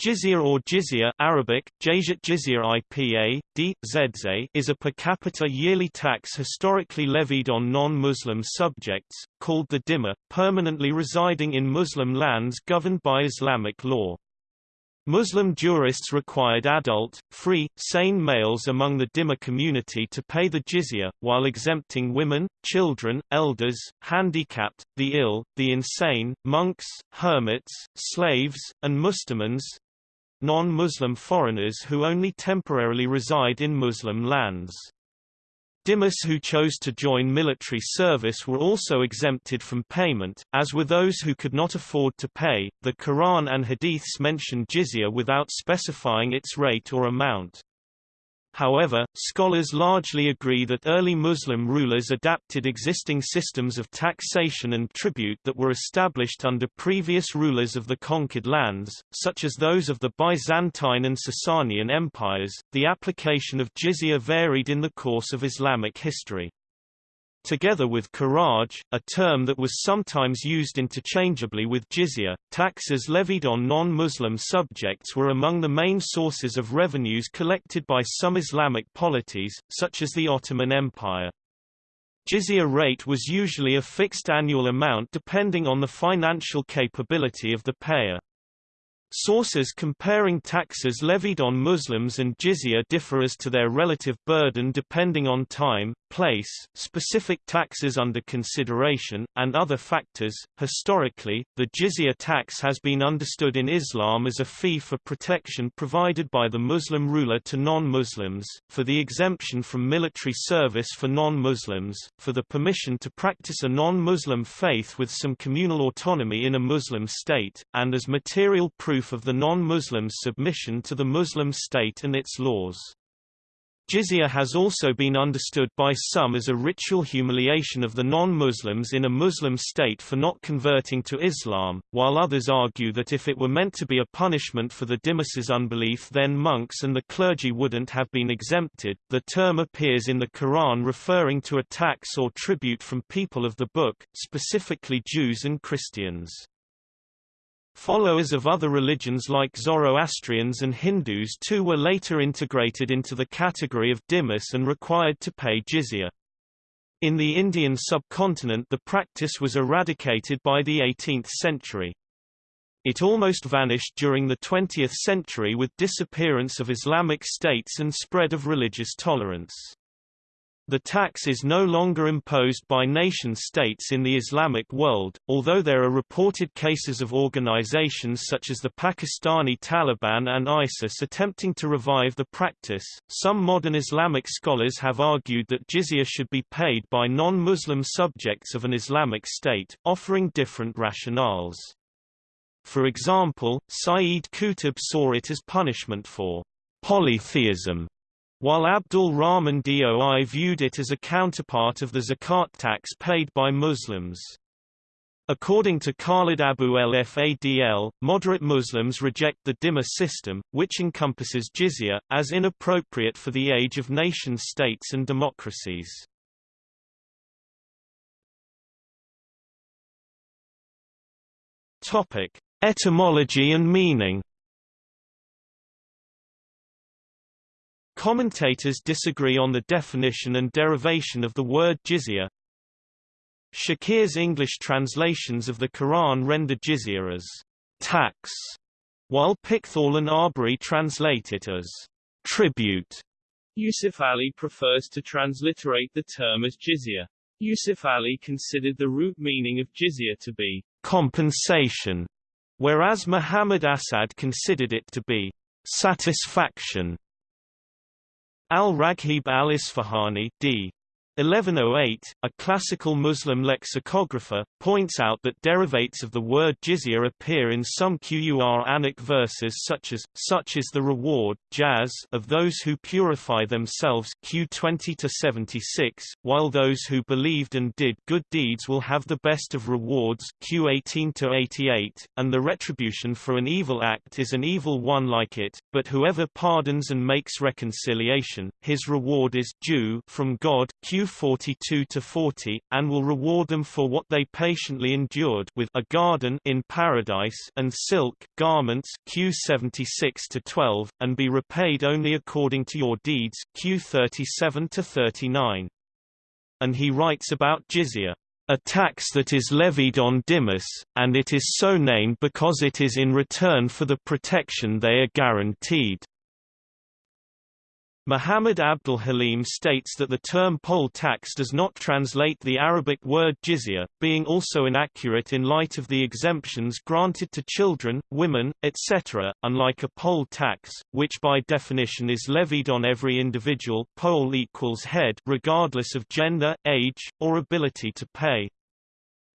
Jizya or jizya Arabic, Jizya IPA, D, Zedze is a per capita yearly tax historically levied on non-Muslim subjects, called the dhimma, permanently residing in Muslim lands governed by Islamic law. Muslim jurists required adult, free, sane males among the dhimma community to pay the jizya, while exempting women, children, elders, handicapped, the ill, the insane, monks, hermits, slaves, and mustamans, non-Muslim foreigners who only temporarily reside in Muslim lands. Dhimmis who chose to join military service were also exempted from payment, as were those who could not afford to pay. The Quran and Hadiths mention jizya without specifying its rate or amount. However, scholars largely agree that early Muslim rulers adapted existing systems of taxation and tribute that were established under previous rulers of the conquered lands, such as those of the Byzantine and Sasanian empires. The application of jizya varied in the course of Islamic history. Together with kharaj, a term that was sometimes used interchangeably with jizya, taxes levied on non-Muslim subjects were among the main sources of revenues collected by some Islamic polities, such as the Ottoman Empire. Jizya rate was usually a fixed annual amount depending on the financial capability of the payer. Sources comparing taxes levied on Muslims and jizya differ as to their relative burden depending on time, place, specific taxes under consideration, and other factors. Historically, the jizya tax has been understood in Islam as a fee for protection provided by the Muslim ruler to non-Muslims, for the exemption from military service for non-Muslims, for the permission to practice a non-Muslim faith with some communal autonomy in a Muslim state, and as material proof of the non-Muslims' submission to the Muslim state and its laws. Jizya has also been understood by some as a ritual humiliation of the non-Muslims in a Muslim state for not converting to Islam, while others argue that if it were meant to be a punishment for the dhimmis's unbelief then monks and the clergy wouldn't have been exempted. The term appears in the Quran referring to a tax or tribute from people of the book, specifically Jews and Christians. Followers of other religions like Zoroastrians and Hindus too were later integrated into the category of dhimmis and required to pay jizya. In the Indian subcontinent the practice was eradicated by the 18th century. It almost vanished during the 20th century with disappearance of Islamic states and spread of religious tolerance. The tax is no longer imposed by nation-states in the Islamic world, although there are reported cases of organizations such as the Pakistani Taliban and ISIS attempting to revive the practice. Some modern Islamic scholars have argued that jizya should be paid by non-Muslim subjects of an Islamic state, offering different rationales. For example, Sayyid Qutb saw it as punishment for polytheism while Abdul Rahman Doi viewed it as a counterpart of the zakat tax paid by Muslims. According to Khalid Abu al-Fadl, moderate Muslims reject the dhimma system, which encompasses jizya, as inappropriate for the age of nation-states and democracies. Etymology and meaning Commentators disagree on the definition and derivation of the word jizya. Shakir's English translations of the Quran render jizya as tax, while Pickthall and Arbery translate it as tribute. Yusuf Ali prefers to transliterate the term as jizya. Yusuf Ali considered the root meaning of jizya to be compensation, whereas Muhammad Asad considered it to be satisfaction. Al-Raghib al-Isfahani d. 1108, a classical Muslim lexicographer, points out that derivates of the word jizya appear in some Quranic verses such as, such is the reward jaz of those who purify themselves Q 20-76, while those who believed and did good deeds will have the best of rewards Q 18-88, and the retribution for an evil act is an evil one like it, but whoever pardons and makes reconciliation, his reward is due from God Q Q 42-40, and will reward them for what they patiently endured with a garden in paradise and silk garments Q 76-12, and be repaid only according to your deeds Q 37-39. And he writes about jizya a tax that is levied on dhimmis, and it is so named because it is in return for the protection they are guaranteed. Muhammad Abdul Halim states that the term poll tax does not translate the Arabic word jizya, being also inaccurate in light of the exemptions granted to children, women, etc., unlike a poll tax, which by definition is levied on every individual poll equals head regardless of gender, age, or ability to pay.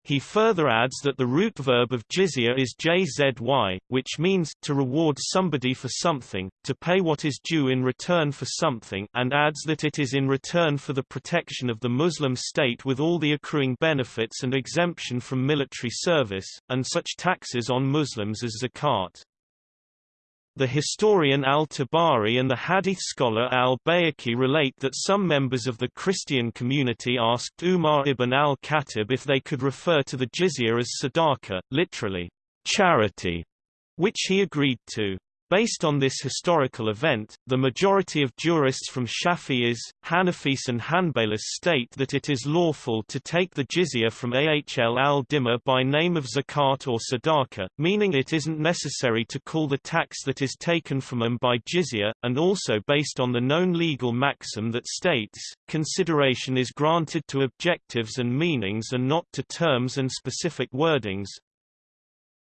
He further adds that the root verb of jizya is jzy, which means to reward somebody for something, to pay what is due in return for something and adds that it is in return for the protection of the Muslim state with all the accruing benefits and exemption from military service, and such taxes on Muslims as zakat. The historian al-Tabari and the hadith scholar al-Bayhaqi relate that some members of the Christian community asked Umar ibn al-Khattab if they could refer to the jizya as sadaqah, literally, charity, which he agreed to. Based on this historical event, the majority of jurists from Shafi'is, Hanafis and Hanbalis state that it is lawful to take the jizya from Ahl al-Dhimma by name of zakat or sadaqah, meaning it isn't necessary to call the tax that is taken from them by jizya, and also based on the known legal maxim that states, consideration is granted to objectives and meanings and not to terms and specific wordings,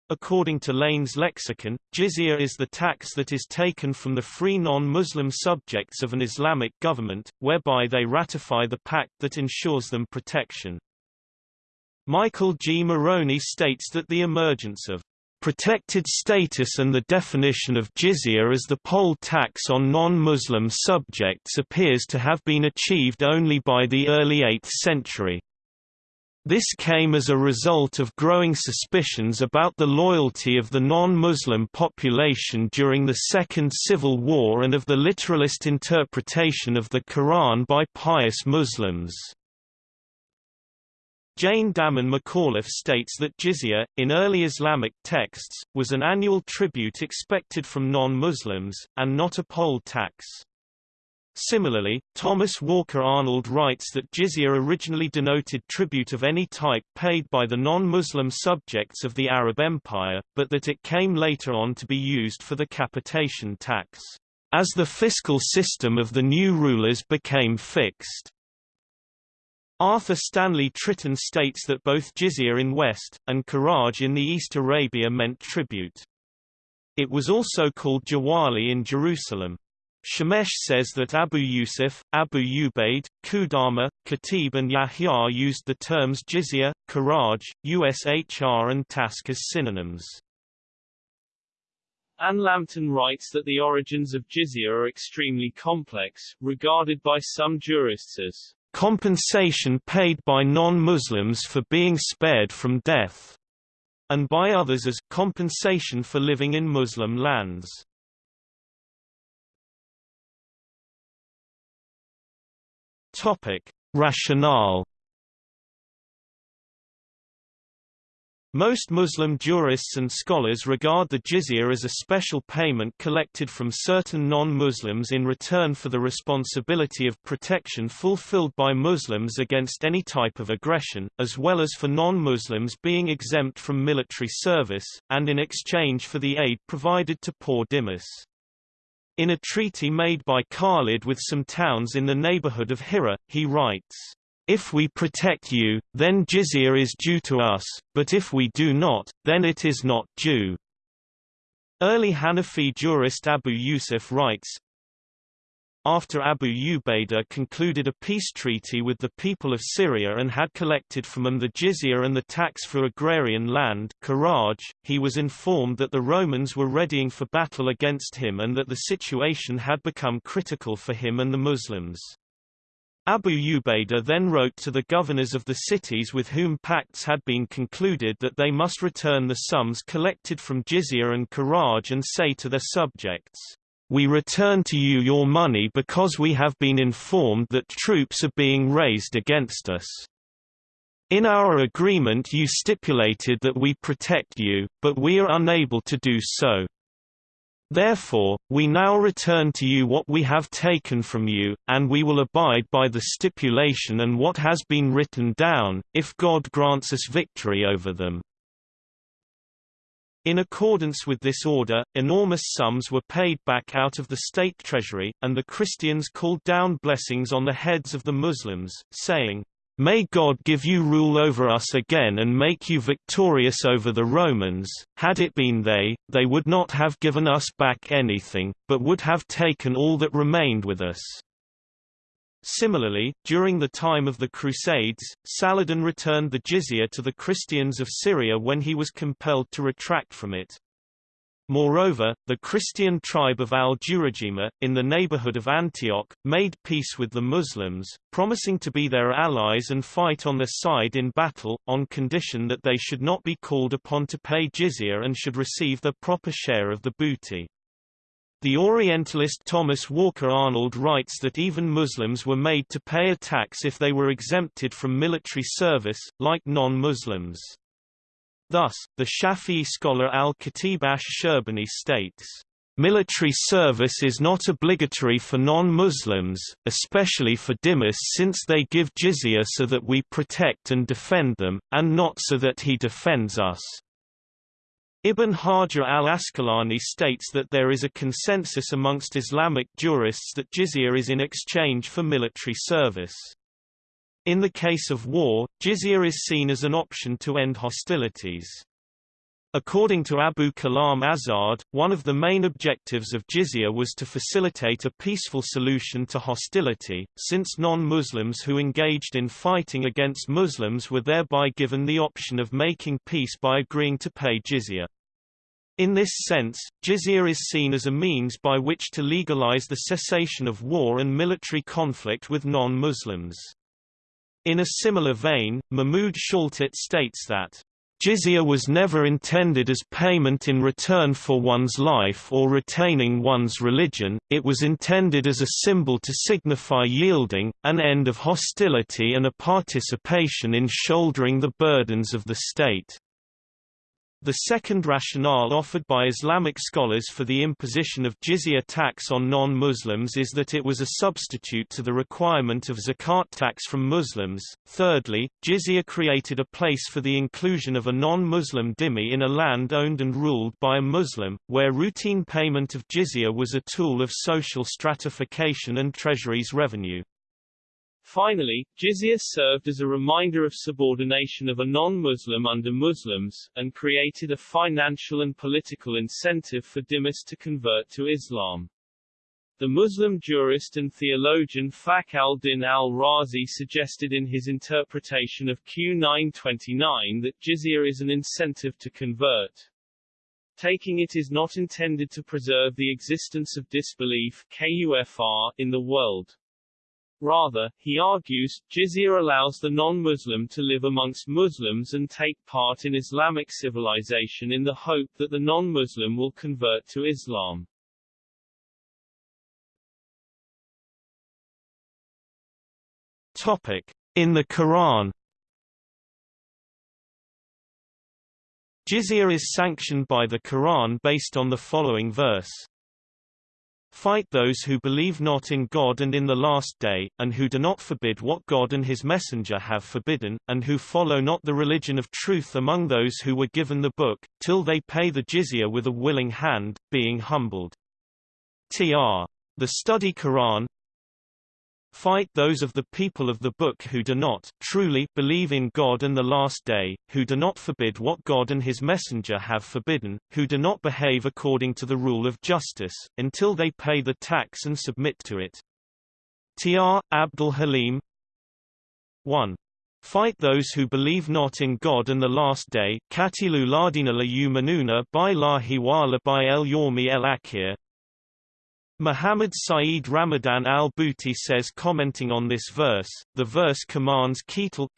According to Lane's lexicon, jizya is the tax that is taken from the free non-Muslim subjects of an Islamic government, whereby they ratify the pact that ensures them protection. Michael G. Morony states that the emergence of protected status and the definition of jizya as the poll tax on non-Muslim subjects appears to have been achieved only by the early 8th century. This came as a result of growing suspicions about the loyalty of the non-Muslim population during the Second Civil War and of the literalist interpretation of the Quran by pious Muslims. Jane Dammen McAuliffe states that jizya, in early Islamic texts, was an annual tribute expected from non-Muslims, and not a poll tax. Similarly, Thomas Walker Arnold writes that jizya originally denoted tribute of any type paid by the non-Muslim subjects of the Arab Empire, but that it came later on to be used for the capitation tax, as the fiscal system of the new rulers became fixed. Arthur Stanley Tritton states that both jizya in West, and Kharaj in the East Arabia meant tribute. It was also called jawali in Jerusalem. Shemesh says that Abu Yusuf, Abu Ubaid, Qudama, Khatib and Yahya used the terms jizya, kharaj, USHR and tasq as synonyms. Ann Lambton writes that the origins of jizya are extremely complex, regarded by some jurists as compensation paid by non-Muslims for being spared from death, and by others as compensation for living in Muslim lands. Topic: Rationale Most Muslim jurists and scholars regard the jizya as a special payment collected from certain non-Muslims in return for the responsibility of protection fulfilled by Muslims against any type of aggression, as well as for non-Muslims being exempt from military service, and in exchange for the aid provided to poor dhimmis. In a treaty made by Khalid with some towns in the neighborhood of Hira, he writes, If we protect you, then jizya is due to us, but if we do not, then it is not due. Early Hanafi jurist Abu Yusuf writes, after Abu Ubaidah concluded a peace treaty with the people of Syria and had collected from them the jizya and the tax for agrarian land kharaj, he was informed that the Romans were readying for battle against him and that the situation had become critical for him and the Muslims. Abu Ubaidah then wrote to the governors of the cities with whom pacts had been concluded that they must return the sums collected from jizya and kharaj and say to their subjects, We return to you your money because we have been informed that troops are being raised against us. In our agreement you stipulated that we protect you, but we are unable to do so. Therefore, we now return to you what we have taken from you, and we will abide by the stipulation and what has been written down, if God grants us victory over them. In accordance with this order, enormous sums were paid back out of the state treasury, and the Christians called down blessings on the heads of the Muslims, saying, May God give you rule over us again and make you victorious over the Romans. Had it been they, they would not have given us back anything, but would have taken all that remained with us. Similarly, during the time of the Crusades, Saladin returned the jizya to the Christians of Syria when he was compelled to retract from it. Moreover, the Christian tribe of al-Jurajima, in the neighborhood of Antioch, made peace with the Muslims, promising to be their allies and fight on their side in battle, on condition that they should not be called upon to pay jizya and should receive their proper share of the booty. The Orientalist Thomas Walker Arnold writes that even Muslims were made to pay a tax if they were exempted from military service, like non-Muslims. Thus, the Shafi'i scholar al-Khatib ash-Sherbini states, Military service is not obligatory for non-Muslims, especially for dhimmis since they give jizya so that we protect and defend them, and not so that he defends us. Ibn Hajar al-Asqalani states that there is a consensus amongst Islamic jurists that jizya is in exchange for military service. In the case of war, jizya is seen as an option to end hostilities. According to Abul Kalam Azad, one of the main objectives of jizya was to facilitate a peaceful solution to hostility, since non-Muslims who engaged in fighting against Muslims were thereby given the option of making peace by agreeing to pay jizya. In this sense, jizya is seen as a means by which to legalize the cessation of war and military conflict with non-Muslims. In a similar vein, Mahmud Shaltut states that Jizya was never intended as payment in return for one's life or retaining one's religion, it was intended as a symbol to signify yielding, an end of hostility and a participation in shouldering the burdens of the state. The second rationale offered by Islamic scholars for the imposition of jizya tax on non-Muslims is that it was a substitute to the requirement of zakat tax from Muslims. Thirdly, jizya created a place for the inclusion of a non-Muslim dhimmi in a land owned and ruled by a Muslim, where routine payment of jizya was a tool of social stratification and treasury's revenue. Finally, jizya served as a reminder of subordination of a non-Muslim under Muslims, and created a financial and political incentive for dhimmis to convert to Islam. The Muslim jurist and theologian Fakhr al-Din al-Razi suggested in his interpretation of Q929 that jizya is an incentive to convert. Taking it is not intended to preserve the existence of disbelief KUFR, in the world. Rather, he argues, jizya allows the non-Muslim to live amongst Muslims and take part in Islamic civilization in the hope that the non-Muslim will convert to Islam. Topic. In the Quran Jizya is sanctioned by the Quran based on the following verse. Fight those who believe not in God and in the last day, and who do not forbid what God and his messenger have forbidden, and who follow not the religion of truth among those who were given the book, till they pay the jizya with a willing hand, being humbled. Tr. The Study Quran Fight those of the people of the book who do not, truly, believe in God and the last day, who do not forbid what God and his messenger have forbidden, who do not behave according to the rule of justice, until they pay the tax and submit to it. Tr. Abdul Halim 1. Fight those who believe not in God and the last day, Katilu ladina la yumanuna by wa by el yormi el akhir, Muhammad Saeed Ramadan al-Buti says commenting on this verse, the verse commands Ketal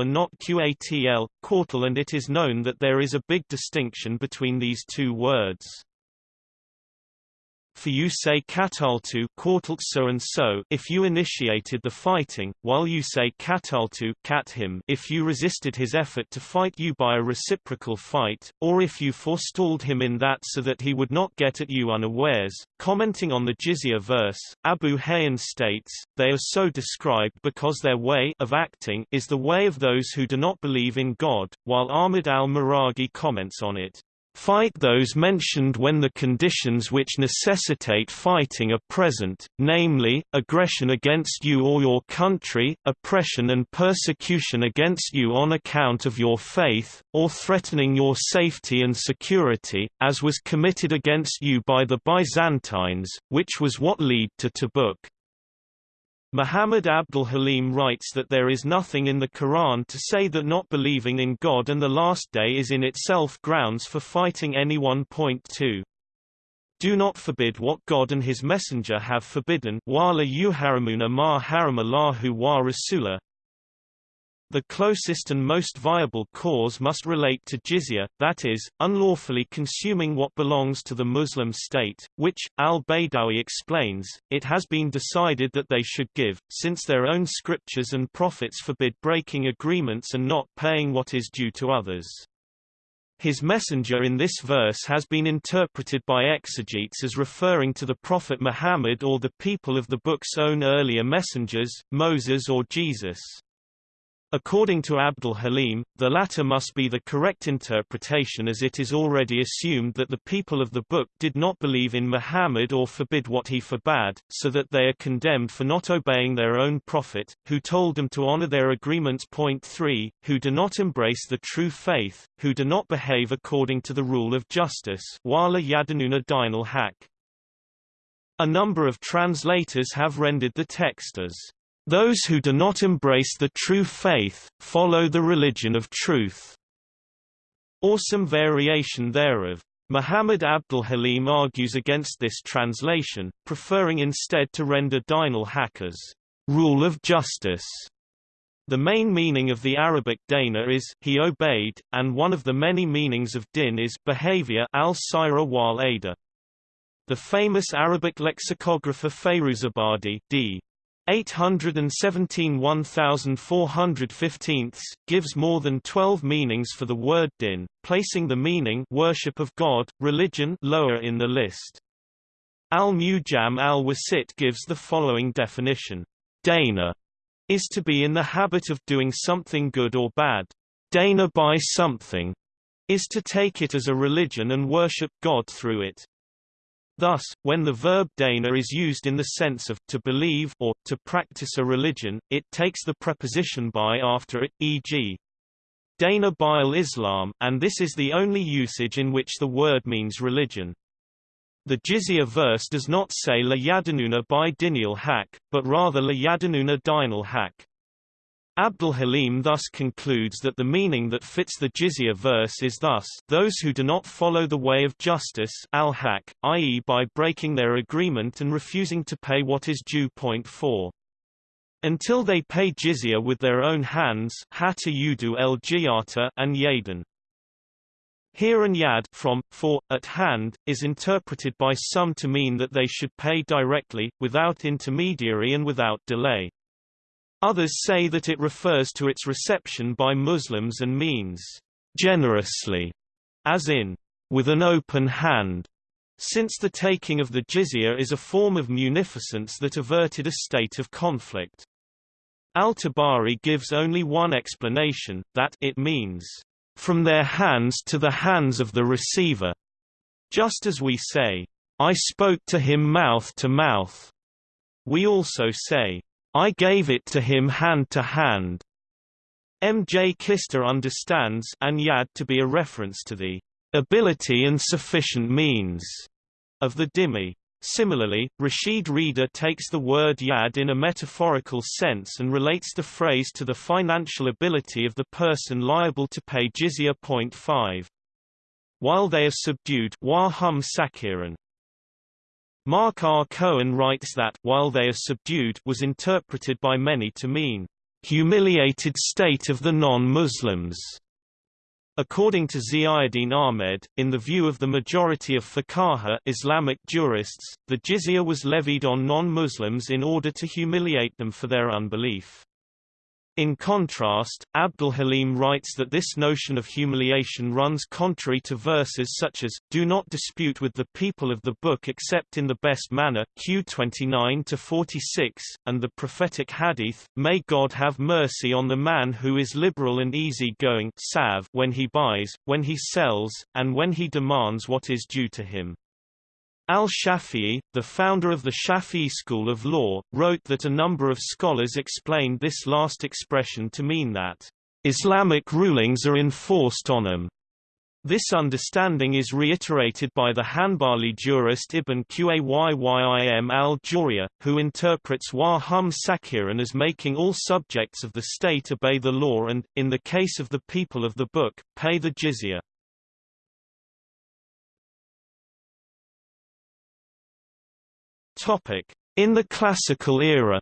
and not Qatl, Quartal and it is known that there is a big distinction between these two words. For you say kataltu so and so if you initiated the fighting, while you say kataltu kat him if you resisted his effort to fight you by a reciprocal fight, or if you forestalled him in that so that he would not get at you unawares. Commenting on the jizya verse, Abu Hayyan states, they are so described because their way of acting is the way of those who do not believe in God, while Ahmad al-Maraghi comments on it. Fight those mentioned when the conditions which necessitate fighting are present, namely, aggression against you or your country, oppression and persecution against you on account of your faith, or threatening your safety and security, as was committed against you by the Byzantines, which was what led to Tabuk. Muhammad Abdul Halim writes that there is nothing in the Quran to say that not believing in God and the Last Day is in itself grounds for fighting anyone. Point 2. Do not forbid what God and His Messenger have forbidden. Wala yuharamuna ma haramallahu wa rasulah. The closest and most viable cause must relate to jizya, that is, unlawfully consuming what belongs to the Muslim state, which, al-Baydawi explains, it has been decided that they should give, since their own scriptures and prophets forbid breaking agreements and not paying what is due to others. His messenger in this verse has been interpreted by exegetes as referring to the Prophet Muhammad or the people of the book's own earlier messengers, Moses or Jesus. According to Abdul Halim, the latter must be the correct interpretation as it is already assumed that the people of the book did not believe in Muhammad or forbid what he forbade, so that they are condemned for not obeying their own prophet, who told them to honor their agreements. Point 3, who do not embrace the true faith, who do not behave according to the rule of justice wala. A number of translators have rendered the text as those who do not embrace the true faith, follow the religion of truth, or some variation thereof. Muhammad Abdul Halim argues against this translation, preferring instead to render dinal hackers rule of justice. The main meaning of the Arabic dana is he obeyed, and one of the many meanings of din is behavior al-sira wal ada. The famous Arabic lexicographer Fairuzabadi d. 817 1415 gives more than 12 meanings for the word din, placing the meaning worship of God, religion lower in the list. Al-Mujam al-Wasit gives the following definition. Dana is to be in the habit of doing something good or bad. Dana by something is to take it as a religion and worship God through it. Thus, when the verb dana is used in the sense of to believe or to practice a religion, it takes the preposition by after it, e.g. Dana bil Islam, and this is the only usage in which the word means religion. The jizya verse does not say la yadanuna by dinial hak, but rather la yadanuna dinal haq. Abdul Halim thus concludes that the meaning that fits the jizya verse is thus those who do not follow the way of justice al-haq, i.e. by breaking their agreement and refusing to pay what is due. Point 4. Until they pay jizya with their own hands hatta yudu el and yadan. Here and yad from, for, at hand, is interpreted by some to mean that they should pay directly, without intermediary and without delay. Others say that it refers to its reception by Muslims and means generously, as in with an open hand, since the taking of the jizya is a form of munificence that averted a state of conflict. Al-Tabari gives only one explanation, that it means from their hands to the hands of the receiver, just as we say, I spoke to him mouth to mouth. We also say, I gave it to him hand to hand. M. J. Kister understands and yad to be a reference to the ability and sufficient means of the dhimmi. Similarly, Rashid Rida takes the word yad in a metaphorical sense and relates the phrase to the financial ability of the person liable to pay jizya. 5. While they are subdued wa hum sakiran, Mark R. Cohen writes that while they are subdued was interpreted by many to mean humiliated state of the non-Muslims. According to Ziauddin Ahmed, in the view of the majority of fuqaha Islamic jurists, the jizya was levied on non-Muslims in order to humiliate them for their unbelief. In contrast, Abdul Halim writes that this notion of humiliation runs contrary to verses such as, Do not dispute with the people of the book except in the best manner Q 29-46, and the prophetic hadith, May God have mercy on the man who is liberal and easy-going when he buys, when he sells, and when he demands what is due to him. Al-Shafi'i, the founder of the Shafi'i school of law, wrote that a number of scholars explained this last expression to mean that, "...Islamic rulings are enforced on them." This understanding is reiterated by the Hanbali jurist Ibn Qayyim al-Jawziyya, who interprets wa hum sakiran as making all subjects of the state obey the law and, in the case of the people of the book, pay the jizya. Topic: In the Classical era.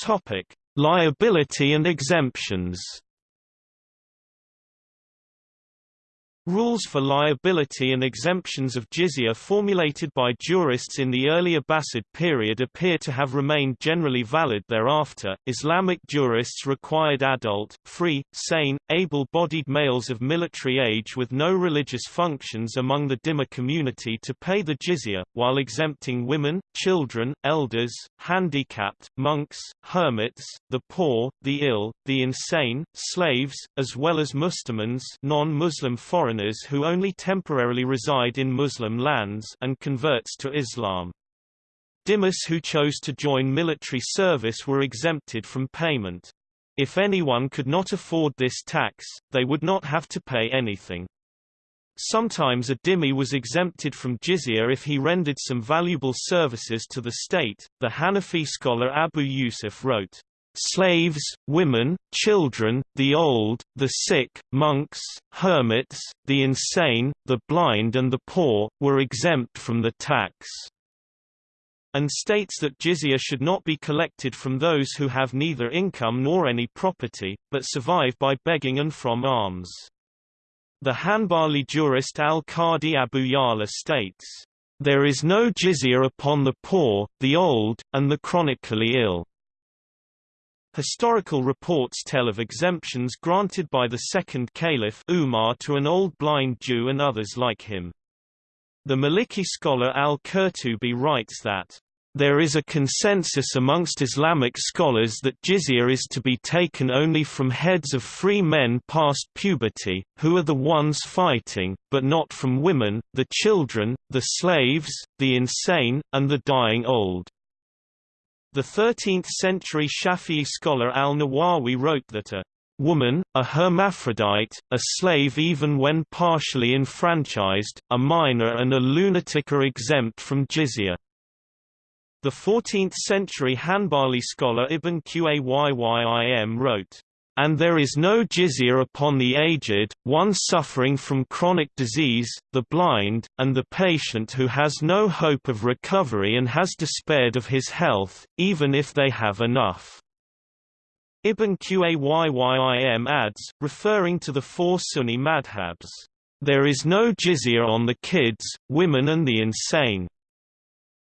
Topic: Liability and exemptions. Rules for liability and exemptions of jizya formulated by jurists in the early Abbasid period appear to have remained generally valid thereafter. Islamic jurists required adult, free, sane, able-bodied males of military age with no religious functions among the dhimmi community to pay the jizya, while exempting women, children, elders, handicapped, monks, hermits, the poor, the ill, the insane, slaves, as well as mustamans non-Muslim foreign foreigners who only temporarily reside in Muslim lands and converts to Islam. Dhimmis who chose to join military service were exempted from payment. If anyone could not afford this tax, they would not have to pay anything. Sometimes a dhimmi was exempted from jizya if he rendered some valuable services to the state. The Hanafi scholar Abu Yusuf wrote, Slaves, women, children, the old, the sick, monks, hermits, the insane, the blind and the poor, were exempt from the tax and states that jizya should not be collected from those who have neither income nor any property, but survive by begging and from alms. The Hanbali jurist al-Qadi Abu Ya'la states, "...there is no jizya upon the poor, the old, and the chronically ill." Historical reports tell of exemptions granted by the second caliph Umar to an old blind Jew and others like him. The Maliki scholar al-Qurtubi writes that there is a consensus amongst Islamic scholars that jizya is to be taken only from heads of free men past puberty, who are the ones fighting, but not from women, the children, the slaves, the insane, and the dying old. The 13th-century Shafi'i scholar al-Nawawi wrote that a woman, a hermaphrodite, a slave even when partially enfranchised, a minor and a lunatic are exempt from jizya. The 14th-century Hanbali scholar Ibn Qayyim wrote, and there is no jizya upon the aged, one suffering from chronic disease, the blind, and the patient who has no hope of recovery and has despaired of his health, even if they have enough. Ibn Qayyim adds, referring to the four Sunni madhabs, there is no jizya on the kids, women and the insane.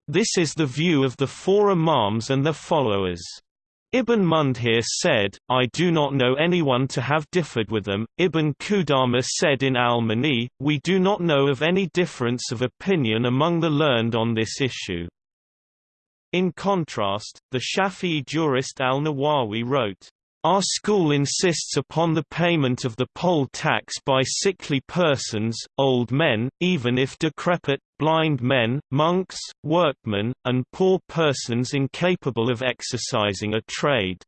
This is the view of the four imams and their followers. Ibn Mundhir said, I do not know anyone to have differed with them. Ibn Qudama said in al-Mughni, we do not know of any difference of opinion among the learned on this issue. In contrast, the Shafi'i jurist al-Nawawi wrote, our school insists upon the payment of the poll tax by sickly persons, old men, even if decrepit, blind men, monks, workmen, and poor persons incapable of exercising a trade.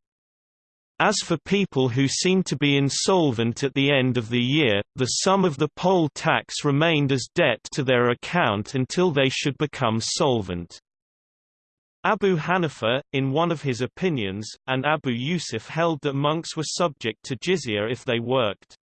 As for people who seem to be insolvent at the end of the year, the sum of the poll tax remained as debt to their account until they should become solvent. Abu Hanifa, in one of his opinions, and Abu Yusuf held that monks were subject to jizya if they worked.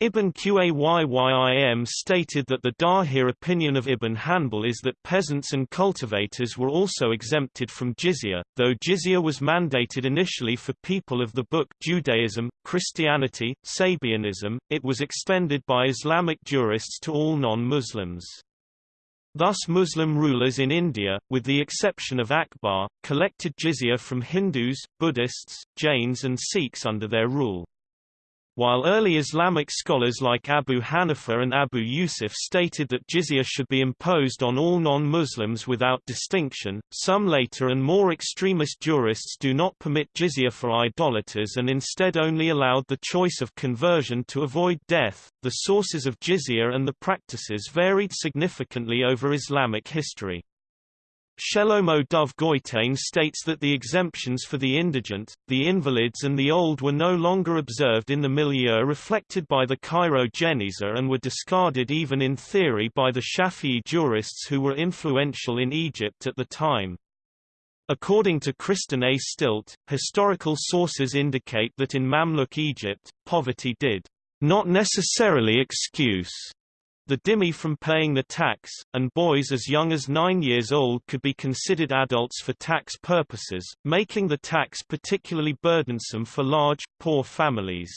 Ibn Qayyim stated that the Dahir opinion of Ibn Hanbal is that peasants and cultivators were also exempted from jizya, though jizya was mandated initially for people of the book Judaism, Christianity, Sabianism, it was extended by Islamic jurists to all non-Muslims. Thus Muslim rulers in India, with the exception of Akbar, collected jizya from Hindus, Buddhists, Jains and Sikhs under their rule. While early Islamic scholars like Abu Hanifa and Abu Yusuf stated that jizya should be imposed on all non-Muslims without distinction, some later and more extremist jurists do not permit jizya for idolaters and instead only allowed the choice of conversion to avoid death. The sources of jizya and the practices varied significantly over Islamic history. Shelomo Dov Goitein states that the exemptions for the indigent, the invalids and the old were no longer observed in the milieu reflected by the Cairo Geniza and were discarded even in theory by the Shafi'i jurists who were influential in Egypt at the time. According to Kristen A. Stilt, historical sources indicate that in Mamluk Egypt, poverty did not necessarily excuse the dhimmi from paying the tax, and boys as young as nine years old could be considered adults for tax purposes, making the tax particularly burdensome for large, poor families.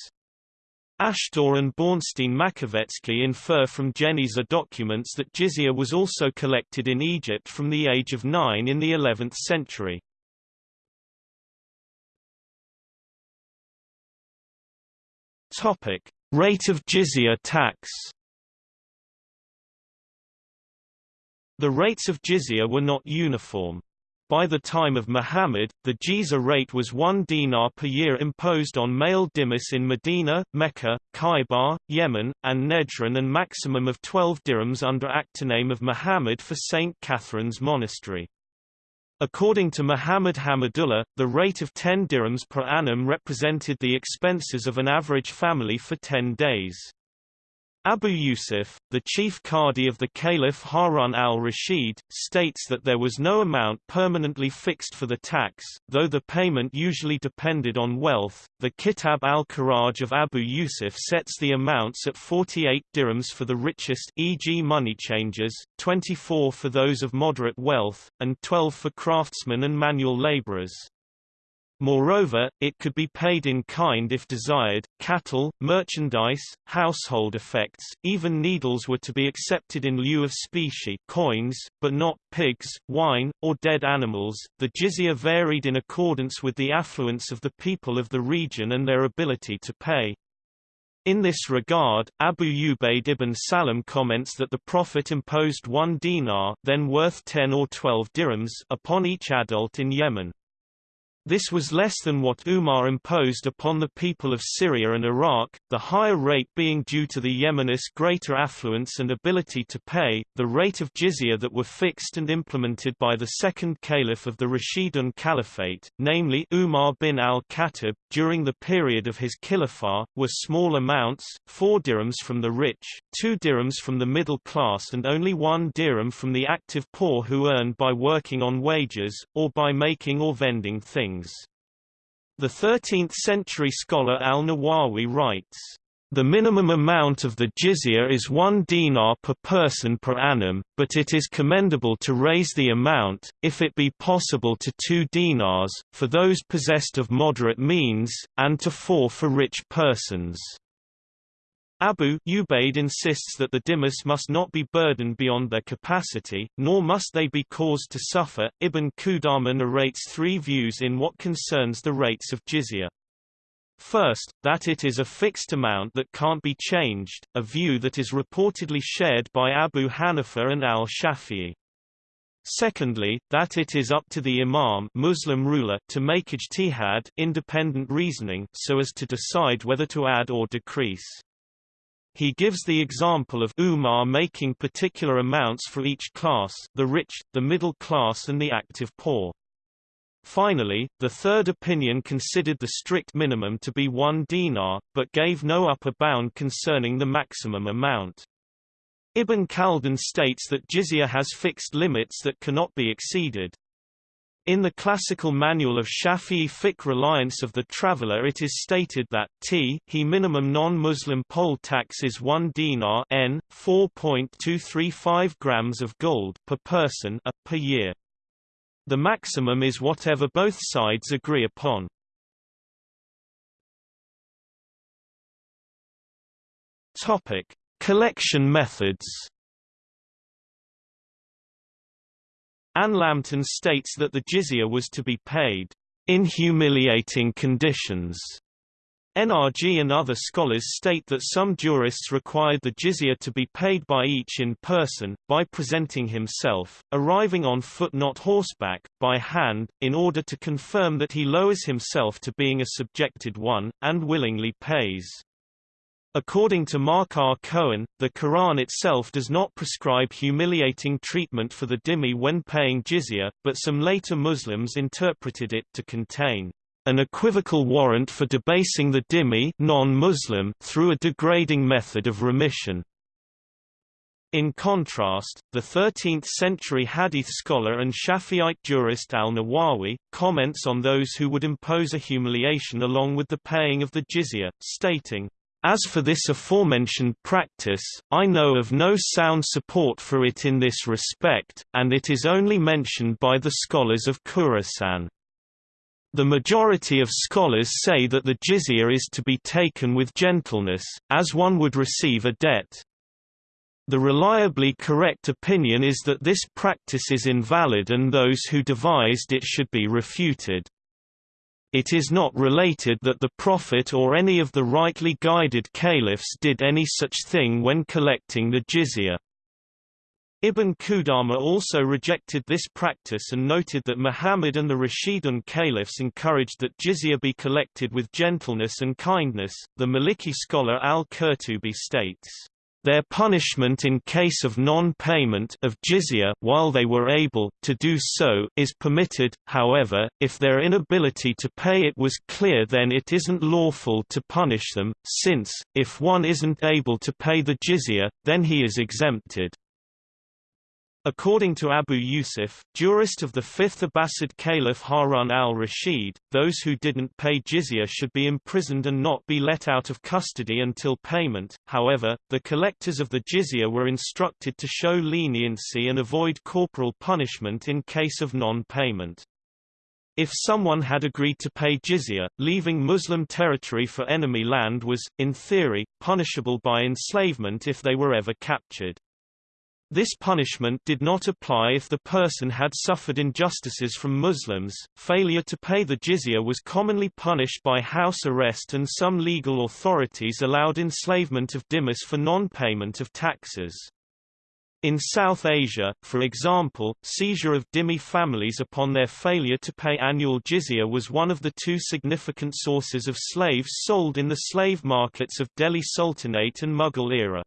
Ashtor and Bornstein-Makovetsky infer from Geniza documents that jizya was also collected in Egypt from the age of nine in the 11th century. Rate of jizya tax. The rates of jizya were not uniform. By the time of Muhammad, the jizya rate was one dinar per year imposed on male dhimmis in Medina, Mecca, Khaybar, Yemen, and Nejran and maximum of 12 dirhams under Achtiname of Muhammad for St. Catherine's Monastery. According to Muhammad Hamidullah, the rate of 10 dirhams per annum represented the expenses of an average family for 10 days. Abu Yusuf, the chief qadi of the Caliph Harun al-Rashid, states that there was no amount permanently fixed for the tax, though the payment usually depended on wealth. The Kitab al-Kharaj of Abu Yusuf sets the amounts at 48 dirhams for the richest e.g. money changers, 24 for those of moderate wealth, and 12 for craftsmen and manual laborers. Moreover, it could be paid in kind if desired. Cattle, merchandise, household effects, even needles were to be accepted in lieu of specie coins, but not pigs, wine, or dead animals. The jizya varied in accordance with the affluence of the people of the region and their ability to pay. In this regard, Abu Ubaid ibn Salam comments that the Prophet imposed one dinar then worth 10 or 12 dirhams upon each adult in Yemen. This was less than what Umar imposed upon the people of Syria and Iraq, the higher rate being due to the Yemenis' greater affluence and ability to pay. The rate of jizya that were fixed and implemented by the second caliph of the Rashidun Caliphate, namely Umar bin al-Khattab, during the period of his khilafah, were small amounts, 4 dirhams from the rich, 2 dirhams from the middle class and only 1 dirham from the active poor who earned by working on wages, or by making or vending The 13th-century scholar al-Nawawi writes, the minimum amount of the jizya is one dinar per person per annum, but it is commendable to raise the amount, if it be possible to two dinars, for those possessed of moderate means, and to four for rich persons. Abu Ubaid insists that the dhimmis must not be burdened beyond their capacity, nor must they be caused to suffer. Ibn Qudama narrates three views in what concerns the rates of jizya. First, that it is a fixed amount that can't be changed, a view that is reportedly shared by Abu Hanifa and al-Shafi'i. Secondly, that it is up to the imam Muslim ruler to make ijtihad independent reasoning so as to decide whether to add or decrease. He gives the example of Umar making particular amounts for each class the rich, the middle class and the active poor. Finally, the third opinion considered the strict minimum to be one dinar, but gave no upper bound concerning the maximum amount. Ibn Khaldun states that jizya has fixed limits that cannot be exceeded. In the classical manual of Shafi'i fiqh reliance of the traveller it is stated that t he minimum non-Muslim poll tax is 1 dinar n, 4.235 grams of gold per person a, per year. The maximum is whatever both sides agree upon. Topic: Collection methods. Ann Lambton states that the jizya was to be paid in humiliating conditions. NRG and other scholars state that some jurists required the jizya to be paid by each in person, by presenting himself, arriving on foot not horseback, by hand, in order to confirm that he lowers himself to being a subjected one, and willingly pays. According to Mark R. Cohen, the Quran itself does not prescribe humiliating treatment for the dhimmi when paying jizya, but some later Muslims interpreted it to contain an equivocal warrant for debasing the dhimmi non-Muslim through a degrading method of remission. In contrast, the 13th-century hadith scholar and Shafi'ite jurist al-Nawawi, comments on those who would impose a humiliation along with the paying of the jizya, stating, as for this aforementioned practice, I know of no sound support for it in this respect, and it is only mentioned by the scholars of Khurasan. The majority of scholars say that the jizya is to be taken with gentleness, as one would receive a debt. The reliably correct opinion is that this practice is invalid and those who devised it should be refuted. It is not related that the Prophet or any of the rightly guided caliphs did any such thing when collecting the jizya. Ibn Qudama also rejected this practice and noted that Muhammad and the Rashidun caliphs encouraged that jizya be collected with gentleness and kindness. The Maliki scholar al-Qurtubi states, their punishment in case of non-payment of jizya while they were able to do so is permitted, however, if their inability to pay it was clear then it isn't lawful to punish them, since, if one isn't able to pay the jizya, then he is exempted. According to Abu Yusuf, jurist of the fifth Abbasid Caliph Harun al-Rashid, those who didn't pay jizya should be imprisoned and not be let out of custody until payment, however, the collectors of the jizya were instructed to show leniency and avoid corporal punishment in case of non-payment. If someone had agreed to pay jizya, leaving Muslim territory for enemy land was, in theory, punishable by enslavement if they were ever captured. This punishment did not apply if the person had suffered injustices from Muslims. Failure to pay the jizya was commonly punished by house arrest and some legal authorities allowed enslavement of dhimmis for non-payment of taxes. In South Asia, for example, seizure of dhimmi families upon their failure to pay annual jizya was one of the two significant sources of slaves sold in the slave markets of Delhi Sultanate and Mughal era.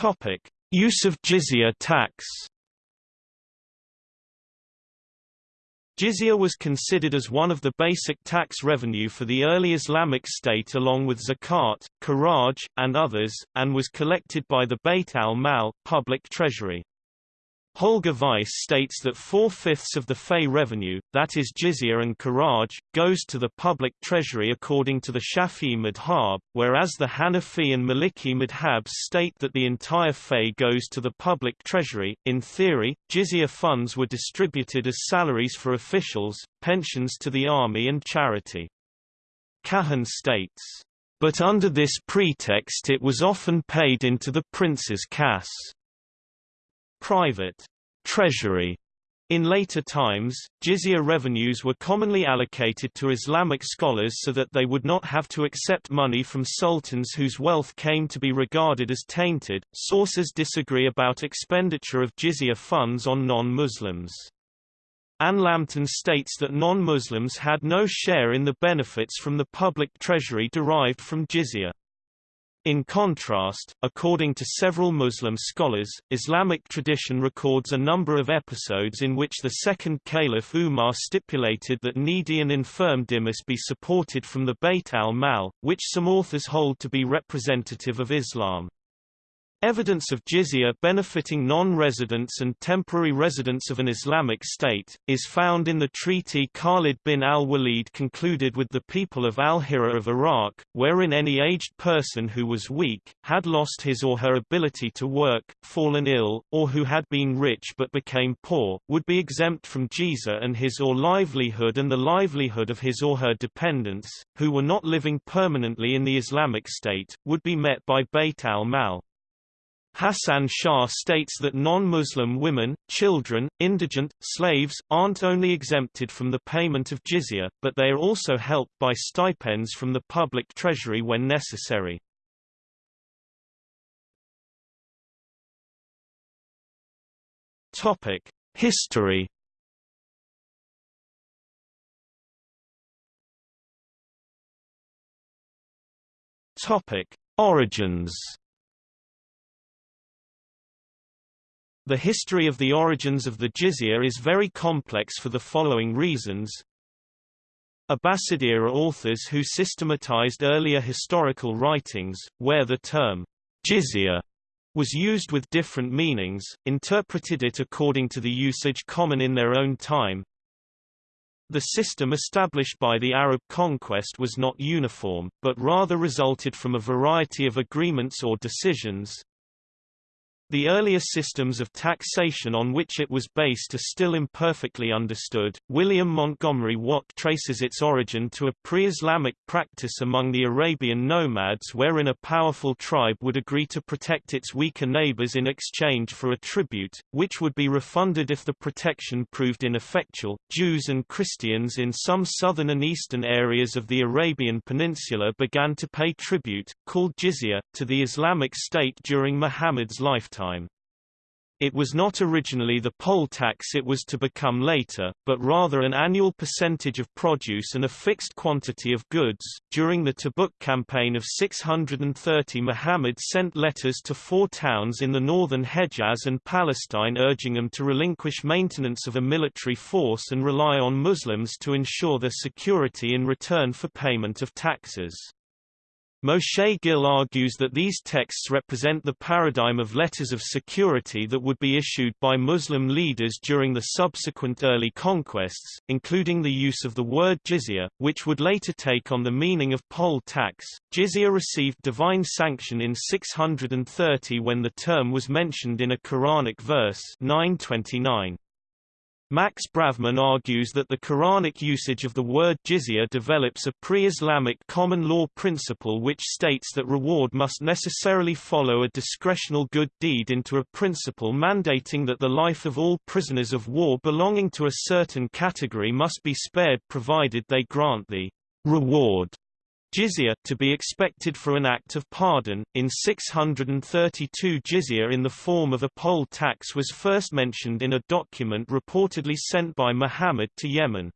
Topic: Use of jizya tax. Jizya was considered as one of the basic tax revenue for the early Islamic state along with zakat, kharaj, and others, and was collected by the Bayt al-Mal public treasury. Holger Weiss states that four-fifths of the Fay revenue, that is jizya and kharaj, goes to the public treasury according to the Shafi'i madhab, whereas the Hanafi and Maliki madhabs state that the entire Fay goes to the public treasury. In theory, jizya funds were distributed as salaries for officials, pensions to the army and charity. Cahen states, but under this pretext it was often paid into the prince's casse private treasury. In later times, jizya revenues were commonly allocated to Islamic scholars so that they would not have to accept money from sultans whose wealth came to be regarded as tainted. Sources disagree about expenditure of jizya funds on non-Muslims. Ann Lambton states that non-Muslims had no share in the benefits from the public treasury derived from jizya. In contrast, according to several Muslim scholars, Islamic tradition records a number of episodes in which the second caliph Umar stipulated that needy and infirm dhimmis be supported from the Bayt al-Mal, which some authors hold to be representative of Islam. Evidence of jizya benefiting non-residents and temporary residents of an Islamic state, is found in the treaty Khalid bin al-Walid concluded with the people of al-Hira of Iraq, wherein any aged person who was weak, had lost his or her ability to work, fallen ill, or who had been rich but became poor, would be exempt from jizya and his or livelihood and the livelihood of his or her dependents, who were not living permanently in the Islamic state, would be met by Beit al-Mal. Hassan Shah states that non-Muslim women, children, indigent, slaves, aren't only exempted from the payment of jizya, but they are also helped by stipends from the public treasury when necessary. History Origins The history of the origins of the jizya is very complex for the following reasons. Abbasid-era authors who systematized earlier historical writings, where the term jizya was used with different meanings, interpreted it according to the usage common in their own time. The system established by the Arab conquest was not uniform, but rather resulted from a variety of agreements or decisions, the earlier systems of taxation on which it was based are still imperfectly understood. William Montgomery Watt traces its origin to a pre-Islamic practice among the Arabian nomads wherein a powerful tribe would agree to protect its weaker neighbors in exchange for a tribute, which would be refunded if the protection proved ineffectual. Jews and Christians in some southern and eastern areas of the Arabian Peninsula began to pay tribute, called jizya, to the Islamic State during Muhammad's lifetime time. It was not originally the poll tax it was to become later, but rather an annual percentage of produce and a fixed quantity of goods. During the Tabuk campaign of 630, Muhammad sent letters to four towns in the northern Hejaz and Palestine urging them to relinquish maintenance of a military force and rely on Muslims to ensure their security in return for payment of taxes. Moshe Gil argues that these texts represent the paradigm of letters of security that would be issued by Muslim leaders during the subsequent early conquests, including the use of the word jizya, which would later take on the meaning of poll tax. Jizya received divine sanction in 630 when the term was mentioned in a Quranic verse 929. Max Bravman argues that the Quranic usage of the word jizya develops a pre-Islamic common law principle which states that reward must necessarily follow a discretional good deed into a principle mandating that the life of all prisoners of war belonging to a certain category must be spared provided they grant the reward Jizya to be expected for an act of pardon. In 632 jizya in the form of a poll tax was first mentioned in a document reportedly sent by Muhammad to Yemen.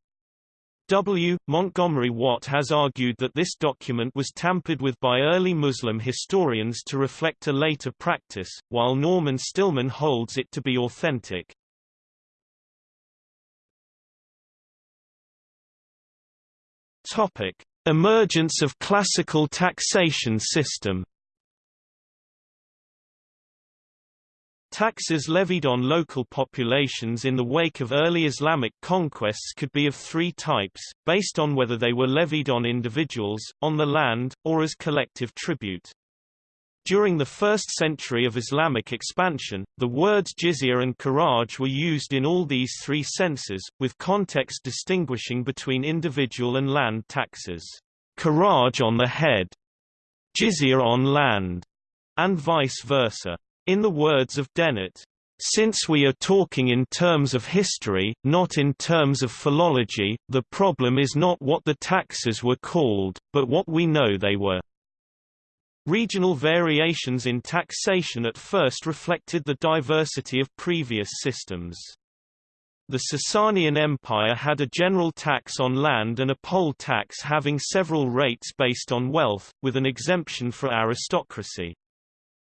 W. Montgomery Watt has argued that this document was tampered with by early Muslim historians to reflect a later practice, while Norman Stillman holds it to be authentic. Topic: Emergence of classical taxation system Taxes levied on local populations in the wake of early Islamic conquests could be of three types, based on whether they were levied on individuals, on the land, or as collective tribute. During the first century of Islamic expansion, the words jizya and kharaj were used in all these three senses, with context distinguishing between individual and land taxes. Kharaj on the head, jizya on land, and vice versa. In the words of Dennett, since we are talking in terms of history, not in terms of philology, the problem is not what the taxes were called, but what we know they were. Regional variations in taxation at first reflected the diversity of previous systems. The Sasanian Empire had a general tax on land and a poll tax having several rates based on wealth, with an exemption for aristocracy.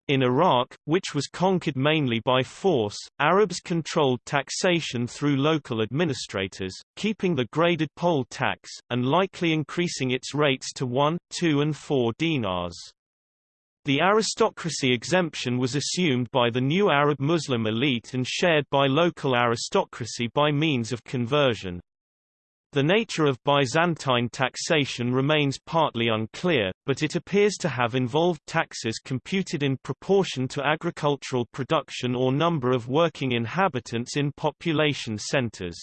In Iraq, which was conquered mainly by force, Arabs controlled taxation through local administrators, keeping the graded poll tax, and likely increasing its rates to 1, 2 and 4 dinars. The aristocracy exemption was assumed by the new Arab Muslim elite and shared by local aristocracy by means of conversion. The nature of Byzantine taxation remains partly unclear, but it appears to have involved taxes computed in proportion to agricultural production or number of working inhabitants in population centers.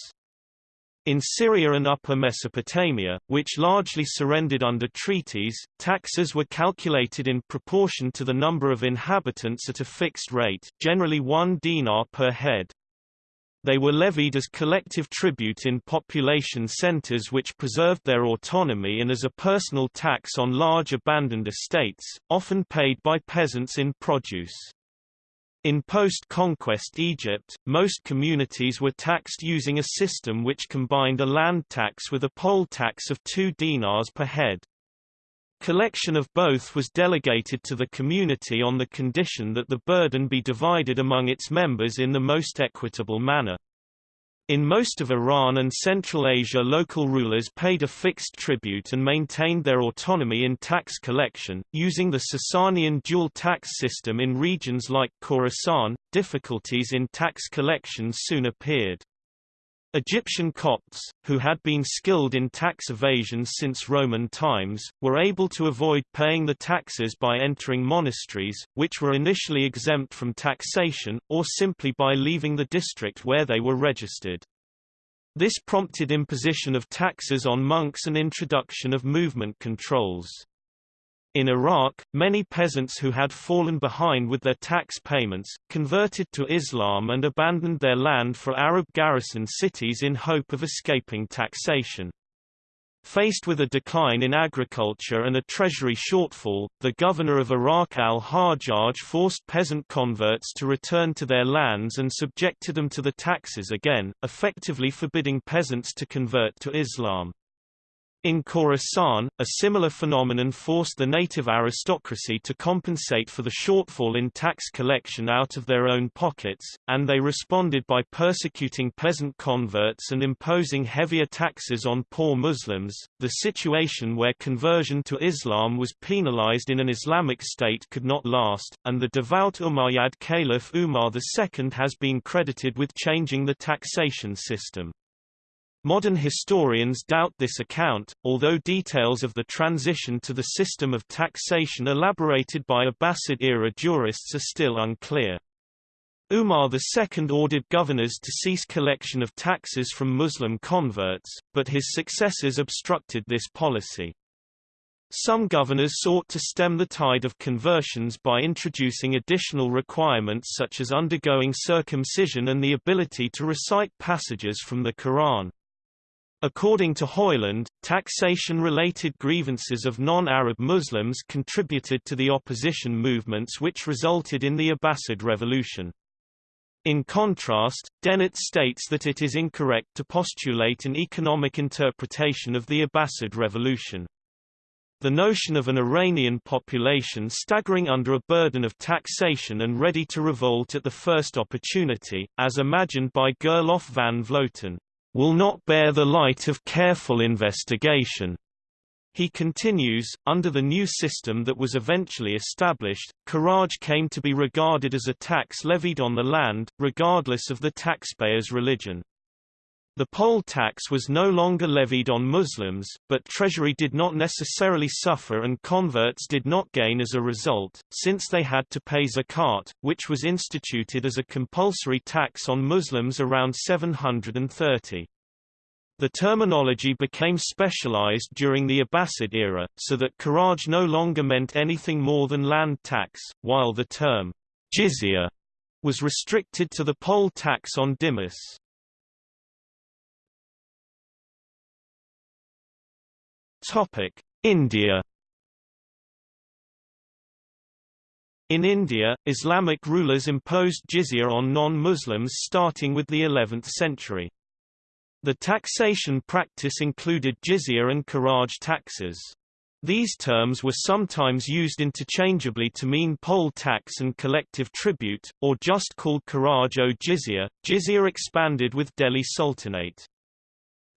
In Syria and Upper Mesopotamia, which largely surrendered under treaties, taxes were calculated in proportion to the number of inhabitants at a fixed rate, generally one dinar per head. They were levied as collective tribute in population centers which preserved their autonomy and as a personal tax on large abandoned estates, often paid by peasants in produce. In post-conquest Egypt, most communities were taxed using a system which combined a land tax with a poll tax of two dinars per head. Collection of both was delegated to the community on the condition that the burden be divided among its members in the most equitable manner. In most of Iran and Central Asia local rulers paid a fixed tribute and maintained their autonomy in tax collection, using the Sasanian dual tax system in regions like Khorasan. Difficulties in tax collection soon appeared. Egyptian Copts, who had been skilled in tax evasion since Roman times, were able to avoid paying the taxes by entering monasteries, which were initially exempt from taxation, or simply by leaving the district where they were registered. This prompted imposition of taxes on monks and introduction of movement controls. In Iraq, many peasants who had fallen behind with their tax payments, converted to Islam and abandoned their land for Arab garrison cities in hope of escaping taxation. Faced with a decline in agriculture and a treasury shortfall, the governor of Iraq al-Hajjaj forced peasant converts to return to their lands and subjected them to the taxes again, effectively forbidding peasants to convert to Islam. In Khorasan, a similar phenomenon forced the native aristocracy to compensate for the shortfall in tax collection out of their own pockets, and they responded by persecuting peasant converts and imposing heavier taxes on poor Muslims. The situation where conversion to Islam was penalized in an Islamic state could not last, and the devout Umayyad Caliph Umar II has been credited with changing the taxation system. Modern historians doubt this account, although details of the transition to the system of taxation elaborated by Abbasid-era jurists are still unclear. Umar II ordered governors to cease collection of taxes from Muslim converts, but his successors obstructed this policy. Some governors sought to stem the tide of conversions by introducing additional requirements such as undergoing circumcision and the ability to recite passages from the Quran. According to Hoyland, taxation-related grievances of non-Arab Muslims contributed to the opposition movements which resulted in the Abbasid Revolution. In contrast, Dennett states that it is incorrect to postulate an economic interpretation of the Abbasid Revolution. The notion of an Iranian population staggering under a burden of taxation and ready to revolt at the first opportunity, as imagined by Gerlof van Vloten, will not bear the light of careful investigation. He continues, under the new system that was eventually established, kharaj came to be regarded as a tax levied on the land, regardless of the taxpayer's religion. The poll tax was no longer levied on Muslims, but treasury did not necessarily suffer and converts did not gain as a result, since they had to pay zakat, which was instituted as a compulsory tax on Muslims around 730. The terminology became specialized during the Abbasid era, so that Kharaj no longer meant anything more than land tax, while the term jizya was restricted to the poll tax on dhimmis. Topic: India. In India, Islamic rulers imposed jizya on non-Muslims starting with the 11th century. The taxation practice included jizya and kharaj taxes. These terms were sometimes used interchangeably to mean poll tax and collective tribute, or just called kharaj o jizya. Jizya expanded with Delhi Sultanate.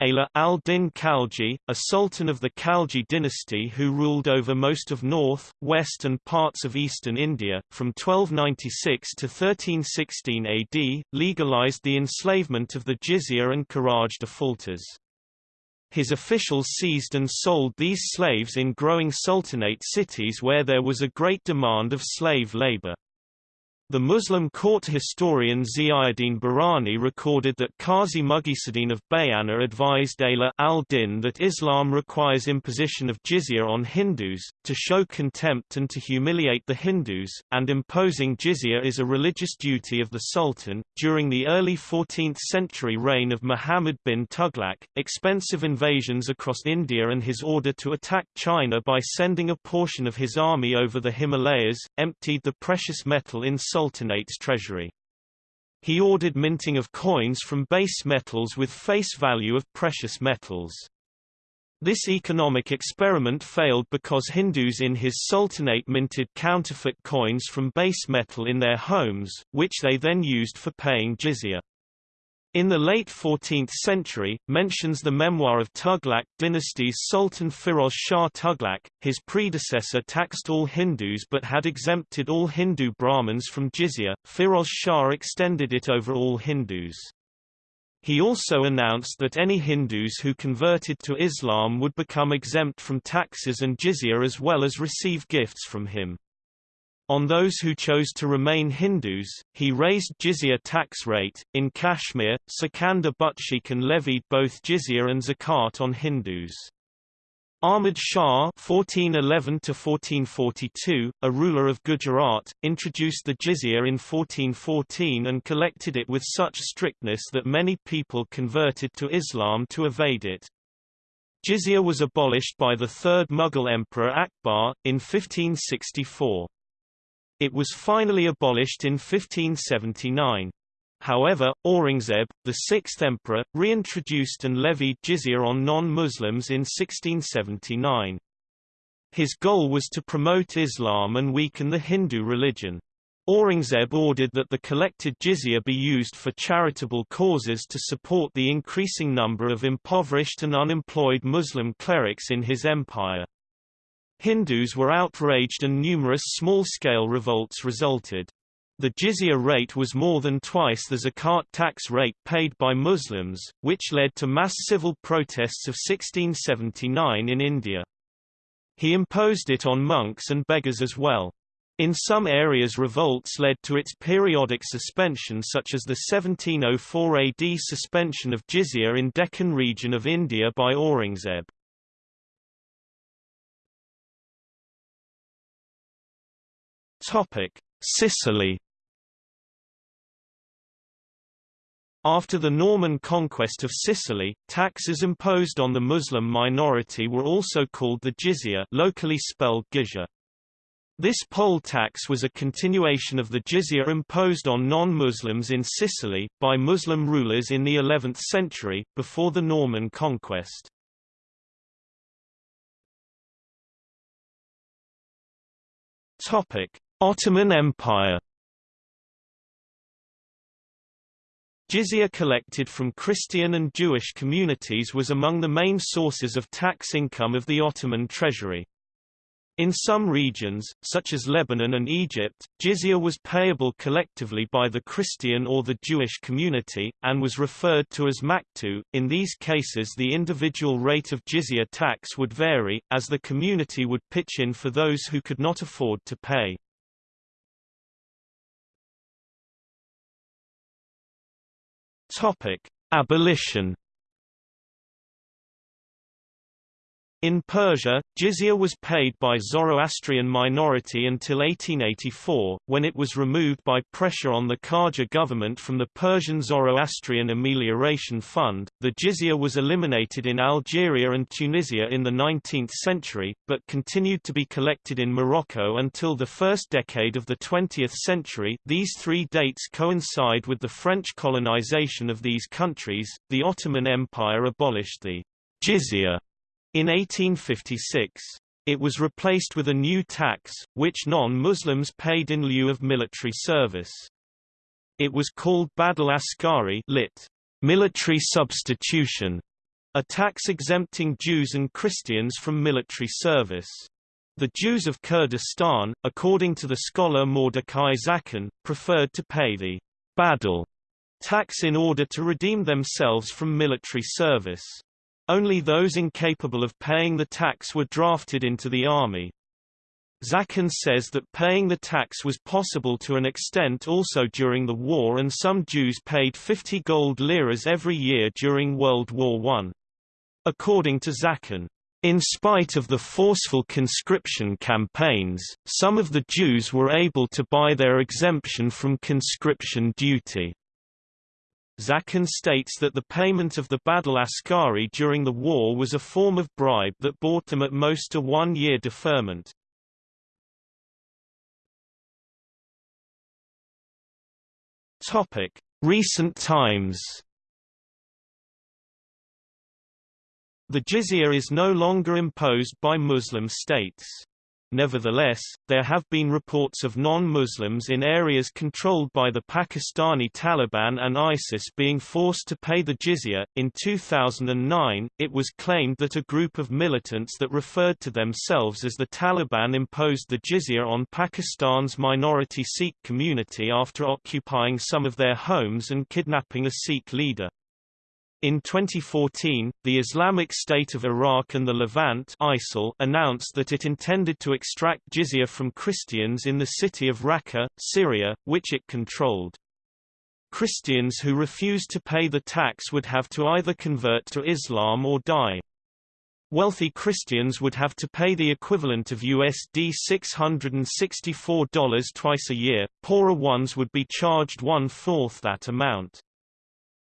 Ala al-Din Khalji, a sultan of the Khalji dynasty who ruled over most of north, west and parts of eastern India, from 1296 to 1316 AD, legalized the enslavement of the jizya and kharaj defaulters. His officials seized and sold these slaves in growing sultanate cities where there was a great demand of slave labor. The Muslim court historian Ziauddin Barani recorded that Qazi Mughisuddin of Bayana advised Ala al-Din that Islam requires imposition of jizya on Hindus, to show contempt and to humiliate the Hindus, and imposing jizya is a religious duty of the Sultan. During the early 14th century reign of Muhammad bin Tughlaq, expensive invasions across India and his order to attack China by sending a portion of his army over the Himalayas, emptied the precious metal in Sultanate's treasury. He ordered minting of coins from base metals with face value of precious metals. This economic experiment failed because Hindus in his sultanate minted counterfeit coins from base metal in their homes, which they then used for paying jizya. In the late 14th century, mentions the memoir of Tughlaq dynasty's Sultan Firoz Shah Tughlaq. His predecessor taxed all Hindus but had exempted all Hindu Brahmins from jizya. Firoz Shah extended it over all Hindus. He also announced that any Hindus who converted to Islam would become exempt from taxes and jizya as well as receive gifts from him. On those who chose to remain Hindus, he raised jizya tax rate. In Kashmir, Sikandar Butshikan levied both jizya and zakat on Hindus. Ahmad Shah (1411–1442), a ruler of Gujarat, introduced the jizya in 1414 and collected it with such strictness that many people converted to Islam to evade it. Jizya was abolished by the third Mughal emperor Akbar in 1564. It was finally abolished in 1579. However, Aurangzeb, the sixth emperor, reintroduced and levied jizya on non-Muslims in 1679. His goal was to promote Islam and weaken the Hindu religion. Aurangzeb ordered that the collected jizya be used for charitable causes to support the increasing number of impoverished and unemployed Muslim clerics in his empire. Hindus were outraged and numerous small-scale revolts resulted. The jizya rate was more than twice the zakat tax rate paid by Muslims, which led to mass civil protests of 1679 in India. He imposed it on monks and beggars as well. In some areas revolts led to its periodic suspension such as the 1704 AD suspension of jizya in Deccan region of India by Aurangzeb. Topic: Sicily After the Norman conquest of Sicily, taxes imposed on the Muslim minority were also called the jizya locally spelled gizya. This poll tax was a continuation of the jizya imposed on non-Muslims in Sicily, by Muslim rulers in the 11th century, before the Norman conquest. Topic. Ottoman Empire Jizya collected from Christian and Jewish communities was among the main sources of tax income of the Ottoman treasury. In some regions, such as Lebanon and Egypt, jizya was payable collectively by the Christian or the Jewish community, and was referred to as maktu. In these cases the individual rate of jizya tax would vary, as the community would pitch in for those who could not afford to pay. Abolition In Persia, jizya was paid by Zoroastrian minority until 1884, when it was removed by pressure on the Qajar government from the Persian Zoroastrian Amelioration Fund. The jizya was eliminated in Algeria and Tunisia in the 19th century, but continued to be collected in Morocco until the first decade of the 20th century. These three dates coincide with the French colonization of these countries. The Ottoman Empire abolished the jizya in 1856. It was replaced with a new tax, which non-Muslims paid in lieu of military service. It was called Badal Askari lit. military substitution, a tax exempting Jews and Christians from military service. The Jews of Kurdistan, according to the scholar Mordecai Zaken, preferred to pay the badal tax in order to redeem themselves from military service. Only those incapable of paying the tax were drafted into the army. Zaken says that paying the tax was possible to an extent also during the war and some Jews paid 50 gold liras every year during World War I. According to Zaken, in spite of the forceful conscription campaigns, some of the Jews were able to buy their exemption from conscription duty. Zaken states that the payment of the Badal Askari during the war was a form of bribe that bought them at most a one-year deferment. Recent times The jizya is no longer imposed by Muslim states. Nevertheless, there have been reports of non-Muslims in areas controlled by the Pakistani Taliban and ISIS being forced to pay the jizya. In 2009, it was claimed that a group of militants that referred to themselves as the Taliban imposed the jizya on Pakistan's minority Sikh community after occupying some of their homes and kidnapping a Sikh leader. In 2014, the Islamic State of Iraq and the Levant ISIL announced that it intended to extract jizya from Christians in the city of Raqqa, Syria, which it controlled. Christians who refused to pay the tax would have to either convert to Islam or die. Wealthy Christians would have to pay the equivalent of USD $664 twice a year, poorer ones would be charged one-fourth that amount.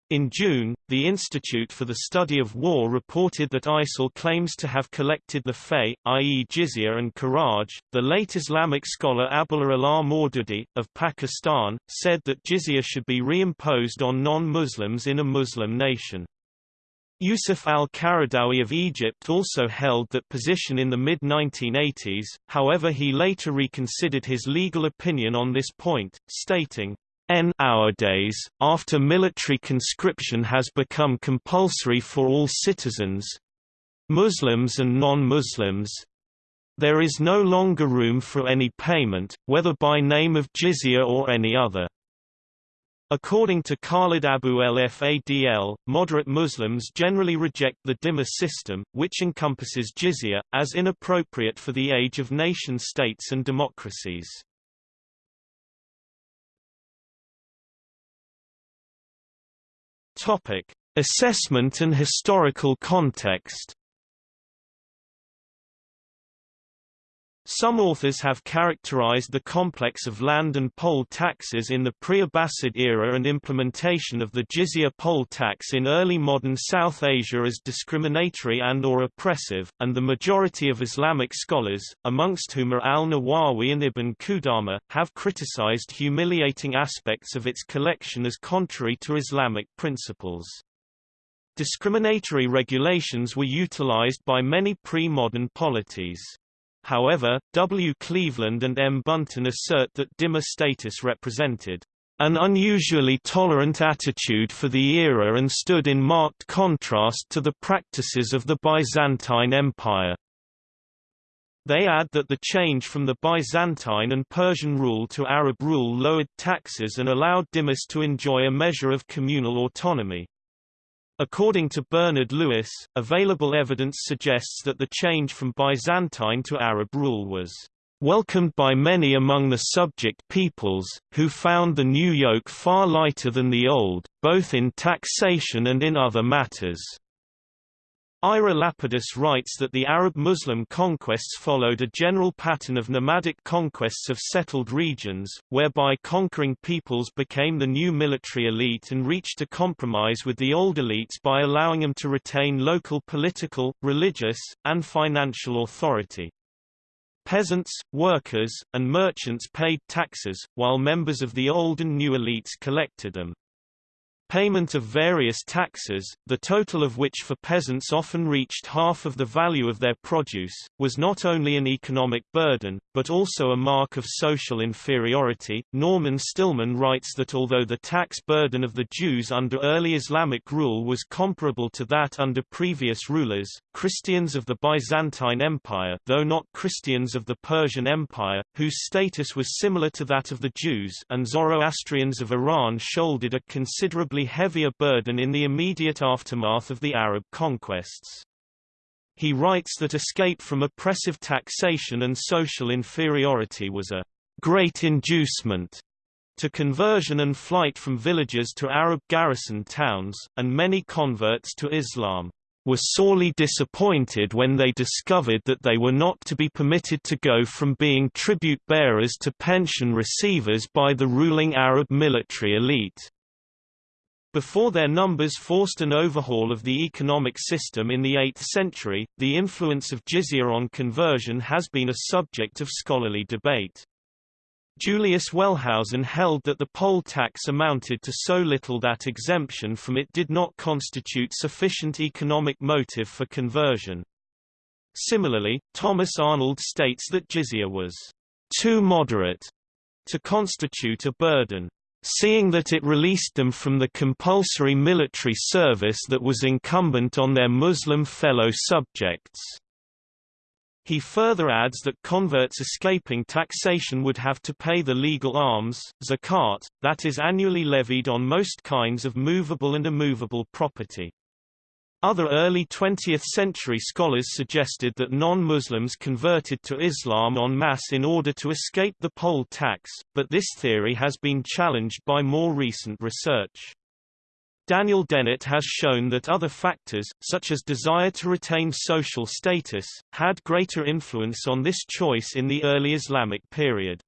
In June, the Institute for the Study of War reported that ISIL claims to have collected the fay, i.e. jizya and kharaj. The late Islamic scholar Abdullah al-Maududi, of Pakistan, said that jizya should be reimposed on non-Muslims in a Muslim nation. Yusuf al-Qaradawi of Egypt also held that position in the mid-1980s, however he later reconsidered his legal opinion on this point, stating, N nowadays, after military conscription has become compulsory for all citizens Muslims and non-Muslims there is no longer room for any payment, whether by name of jizya or any other. According to Khalid Abu el-Fadl, moderate Muslims generally reject the dhimma system, which encompasses jizya, as inappropriate for the age of nation-states and democracies. Topic: Assessment and historical context. Some authors have characterized the complex of land and poll taxes in the pre-Abbasid era and implementation of the jizya poll tax in early modern South Asia as discriminatory and or oppressive, and the majority of Islamic scholars, amongst whom are al-Nawawi and Ibn Qudama, have criticized humiliating aspects of its collection as contrary to Islamic principles. Discriminatory regulations were utilized by many pre-modern polities. However, W. Cleveland and M. Bunton assert that dhimma status represented an unusually tolerant attitude for the era and stood in marked contrast to the practices of the Byzantine Empire. They add that the change from the Byzantine and Persian rule to Arab rule lowered taxes and allowed dhimmis to enjoy a measure of communal autonomy. According to Bernard Lewis, available evidence suggests that the change from Byzantine to Arab rule was welcomed by many among the subject peoples, who found the new yoke far lighter than the old, both in taxation and in other matters. Ira Lapidus writes that the Arab-Muslim conquests followed a general pattern of nomadic conquests of settled regions, whereby conquering peoples became the new military elite and reached a compromise with the old elites by allowing them to retain local political, religious, and financial authority. Peasants, workers, and merchants paid taxes, while members of the old and new elites collected them. Payment of various taxes, the total of which for peasants often reached half of the value of their produce, was not only an economic burden, but also a mark of social inferiority. Norman Stillman writes that although the tax burden of the Jews under early Islamic rule was comparable to that under previous rulers, Christians of the Byzantine Empire though not Christians of the Persian Empire, whose status was similar to that of the Jews and Zoroastrians of Iran shouldered a considerable heavier burden in the immediate aftermath of the Arab conquests. He writes that escape from oppressive taxation and social inferiority was a great inducement to conversion and flight from villages to Arab garrison towns, and many converts to Islam were sorely disappointed when they discovered that they were not to be permitted to go from being tribute bearers to pension receivers by the ruling Arab military elite. Before their numbers forced an overhaul of the economic system in the 8th century, the influence of jizya on conversion has been a subject of scholarly debate. Julius Wellhausen held that the poll tax amounted to so little that exemption from it did not constitute sufficient economic motive for conversion. Similarly, Thomas Arnold states that jizya was too moderate to constitute a burden seeing that it released them from the compulsory military service that was incumbent on their Muslim fellow subjects. He further adds that converts escaping taxation would have to pay the legal alms, zakat, that is annually levied on most kinds of movable and immovable property. Other early 20th-century scholars suggested that non-Muslims converted to Islam en masse in order to escape the poll tax, but this theory has been challenged by more recent research. Daniel Dennett has shown that other factors, such as desire to retain social status, had greater influence on this choice in the early Islamic period.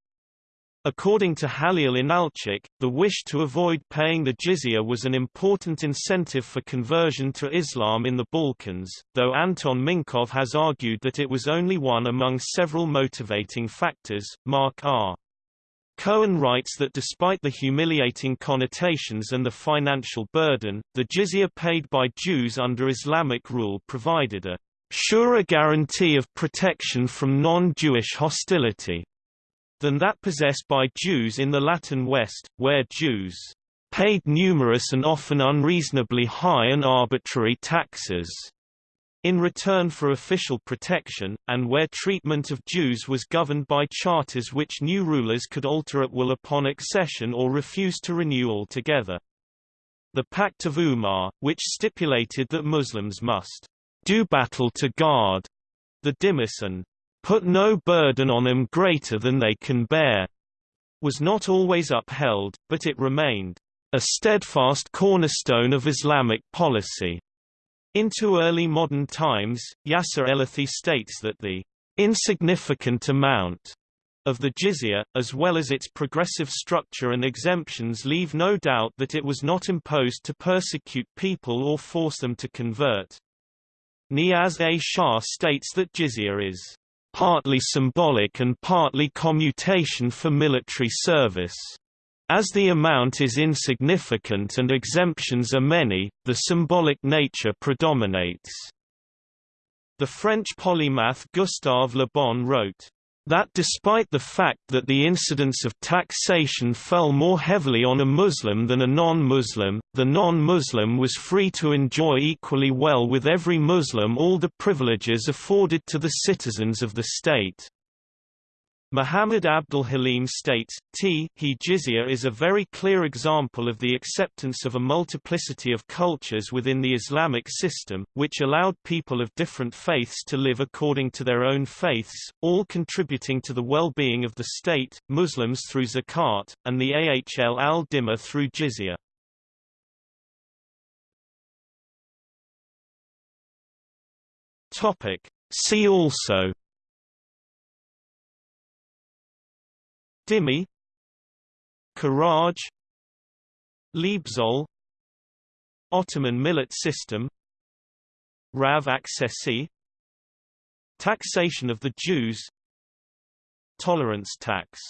According to Halil Inalcik, the wish to avoid paying the jizya was an important incentive for conversion to Islam in the Balkans, though Anton Minkov has argued that it was only one among several motivating factors. Mark R. Cohen writes that despite the humiliating connotations and the financial burden, the jizya paid by Jews under Islamic rule provided a surer guarantee of protection from non-Jewish hostility than that possessed by Jews in the Latin West, where Jews paid numerous and often unreasonably high and arbitrary taxes in return for official protection, and where treatment of Jews was governed by charters which new rulers could alter at will upon accession or refuse to renew altogether. The Pact of Umar, which stipulated that Muslims must do battle to guard the Dhimmis and put no burden on them greater than they can bear, was not always upheld, but it remained a steadfast cornerstone of Islamic policy. Into early modern times, Yasser Ellethy states that the insignificant amount of the jizya, as well as its progressive structure and exemptions leave no doubt that it was not imposed to persecute people or force them to convert. Niaz A. Shah states that jizya is partly symbolic and partly commutation for military service. As the amount is insignificant and exemptions are many, the symbolic nature predominates. The French polymath Gustave Le Bon wrote, that despite the fact that the incidence of taxation fell more heavily on a Muslim than a non-Muslim, the non-Muslim was free to enjoy equally well with every Muslim all the privileges afforded to the citizens of the state. Muhammad Abdul Halim states, T he jizya is a very clear example of the acceptance of a multiplicity of cultures within the Islamic system, which allowed people of different faiths to live according to their own faiths, all contributing to the well-being of the state, Muslims through zakat, and the Ahl al-Dhimma through jizya. See also Dhimmi Kharaj Leibzoll Ottoman millet system Rav accessi Taxation of the Jews Tolerance tax